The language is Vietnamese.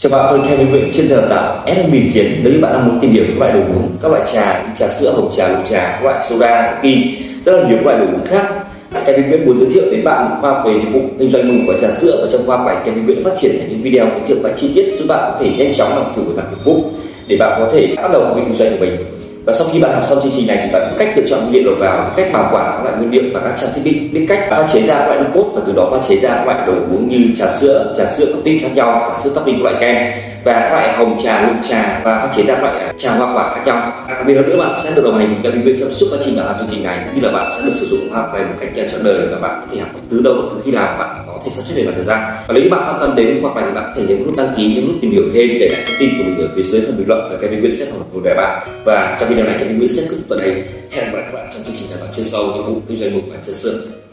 Chào bạn, tôi Kevin Nguyễn chuyên đào tạo fb chiến. Nếu như bạn đang muốn tìm hiểu các loại đồ uống, các loại trà như trà sữa, hồng trà, lục trà, các loại soda, kỳ, rất là nhiều các loại đồ uống khác. Kevin Nguyễn muốn giới thiệu đến bạn một khoa về dịch vụ kinh doanh mừng của trà sữa và trong khoa bài, Kevin Nguyễn phát triển thành những video giới thiệu và chi tiết giúp bạn có thể nhanh chóng làm chủ về mặt nghiệp vụ để bạn có thể bắt đầu kinh doanh của mình và sau khi bạn học xong chương trình này thì bạn biết cách lựa chọn nguyên liệu đầu vào, cách bảo quản các loại nguyên liệu và các trang thiết bị, biết cách pha chế ra các loại nước cốt và từ đó pha chế ra các loại đồ uống như trà sữa trà sữa coffee khác nhau, trà sữa topping các loại kem và các loại hồng trà lục trà và pha chế ra các loại à, trà hoa quả khác nhau. Đặc biệt hơn nữa, bạn sẽ được đồng hành cùng các bên trong suốt quá trình bạn làm chương trình này, cũng như là bạn sẽ được sử dụng hoa quả một cách trọn đời và bạn có thể học từ đâu từ khi nào bạn có thể sắp xếp về mặt thời gian. Và nếu như bạn quan tâm đến hoặc là thì bạn có thể nhấn nút đăng ký, nhấn nút tìm hiểu thêm để lại thông tin của mình ở phía dưới phần bình luận và Kevin Nguyễn sẽ phỏng vấn về bạn. Và trong video này, Kevin Nguyễn sẽ kết thúc tuần này hẹn gặp lại các bạn trong chương trình đào tạo chuyên sâu, những vụ kinh doanh mục và chất sự